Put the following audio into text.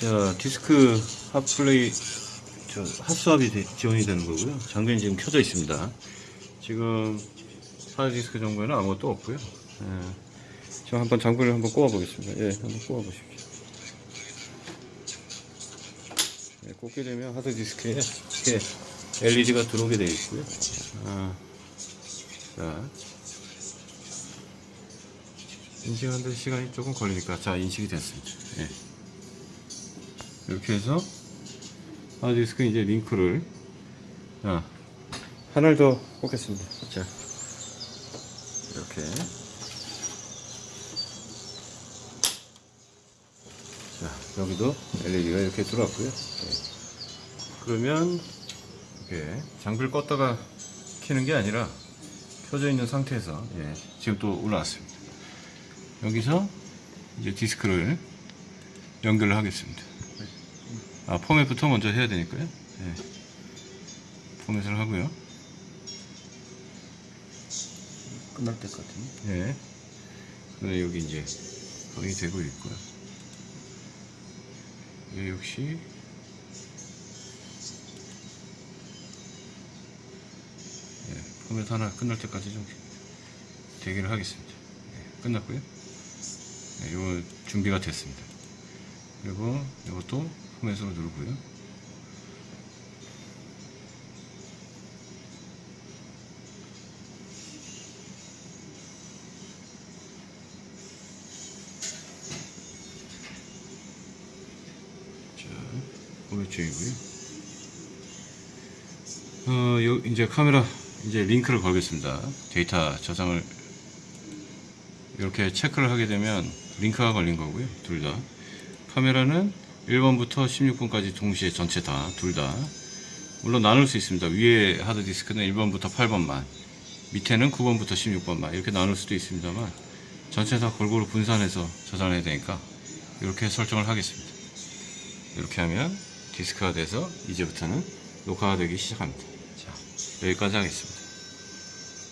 자, 디스크 핫플레이, 저, 핫스왑이 되- 지원이 되는 거고요. 장전이 지금 켜져 있습니다. 지금 하드디스크 정보에는 아무것도 없고요. 예. 저 한번 장비를 한번 꼽아 보겠습니다. 예, 한번 꼽아 보십시오. 예, 꽂게 되면 하드디스크에 이렇게 LED가 들어오게 되어 있고요. 아, 자, 인식하는데 시간이 조금 걸리니까 자 인식이 됐습니다. 예. 이렇게 해서 하드디스크 이제 링크를 자, 하나를 더 꽂겠습니다. 자, 이렇게 자 여기도 LED가 이렇게 들어왔고요. 예. 그러면 이렇게 장비를 껐다가 켜는 게 아니라 켜져 있는 상태에서 예, 지금 또 올라왔습니다. 여기서 이제 디스크를 연결을 하겠습니다. 아, 포맷부터 먼저 해야 되니까요. 예. 포맷을 하고요. 끝날 때까지. 예. 그다음에 여기 이제 거의 되고 있고요. 이 역시 예, 포맷 하나 끝날 때까지 좀 대기를 하겠습니다. 예, 끝났고요. 예, 이거 준비가 됐습니다. 그리고 이것도 포맷으로 누르고요. 자, 포맷 중이고요. 어, 요, 이제 카메라 이제 링크를 걸겠습니다. 데이터 저장을 이렇게 체크를 하게 되면 링크가 걸린 거고요. 둘 다. 카메라는 1번부터 16번까지 동시에 전체 다, 둘 다. 물론 나눌 수 있습니다. 위에 하드디스크는 1번부터 8번만, 밑에는 9번부터 16번만 이렇게 나눌 수도 있습니다만 전체 다 골고루 분산해서 저장해야 되니까 이렇게 설정을 하겠습니다. 이렇게 하면 디스크가 돼서 이제부터는 녹화가 되기 시작합니다. 자, 여기까지 하겠습니다.